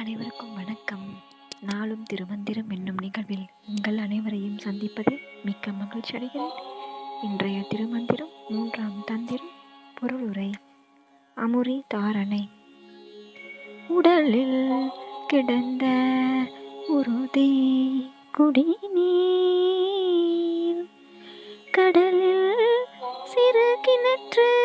அனைவருக்கும் வணக்கம். நாளும் திருமந்திரம் என்னும் நிகழ்வில் உங்கள் அனைவரையும் சந்திப்பதில் மிக்க மகிழ்ச்சி அடைகிறேன். இன்றைய திருமந்திரம் மூன்றாம் தந்திரம் பொருளுரை அமுரி தாரணை. உடலில் கிடந்த உறுதி குடிநீர் கடலில் சிறு கிணற்று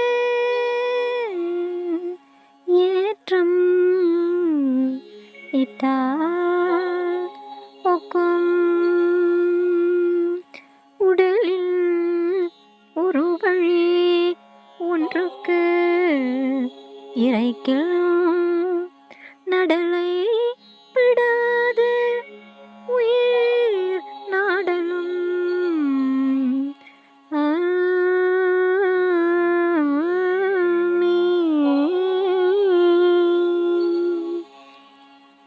இட்டால் உடலில் ஒரு வழி ஒன்றுக்கு இறைக்கில் நடலை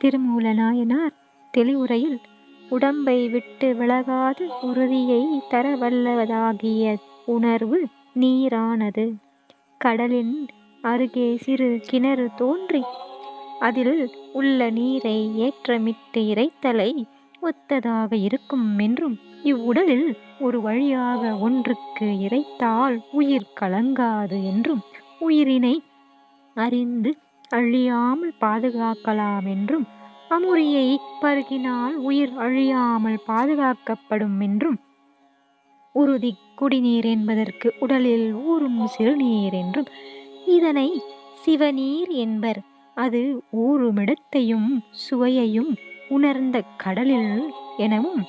திருமூல நாயனார் தெளிவுரையில் உடம்பை விட்டு விலகாத உறுதியை தரவல்லவதாகிய உணர்வு நீரானது. கடலின் அருகே சிறு கிணறு தோன்றி அதில் உள்ள நீரை ஏற்றமிட்டு இறைத்தலை ஒத்ததாக இருக்கும் என்றும் இவ்வுடலில் ஒரு வழியாக ஒன்றுக்கு இறைத்தால் உயிர் கலங்காது என்றும் உயிரினை அறிந்து அழியாமல் பாதுகாக்கலாம் என்றும் அமுரியை பருகினால் உயிர் அழியாமல் பாதுகாக்கப்படும் என்றும் உறுதி குடிநீர் என்பதற்கு உடலில் ஊறும் சிறுநீர் என்றும் இதனை சிவநீர் என்பர். அது ஊறுமிடத்தையும் சுவையையும் உணர்ந்த கடலில் எனவும்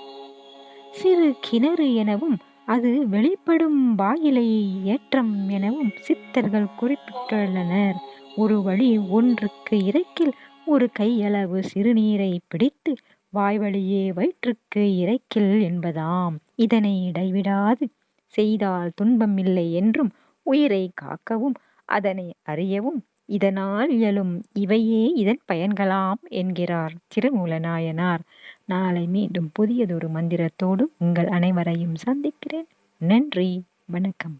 சிறு கிணறு எனவும் அது வெளிப்படும் வாயிலை ஏற்றம் எனவும் சித்தர்கள் குறிப்பிட்டுள்ளனர். ஒரு வழி ஒன்றுக்கு இறைக்கில் ஒரு கையளவு சிறுநீரை பிடித்து வாய்வழியே வயிற்றுக்கு இறைக்கில் என்பதாம். இதனை இடைவிடாது. செய்தால் துன்பம் இல்லை என்றும் உயிரை காக்கவும் அதனை அறியவும் இதனால் இயலும். இவையே இதன் பயன்களாம் என்கிறார் திருமூலநாயனார். நாளை மீண்டும் புதியதொரு மந்திரத்தோடு உங்கள் அனைவரையும் சந்திக்கிறேன். நன்றி. வணக்கம்.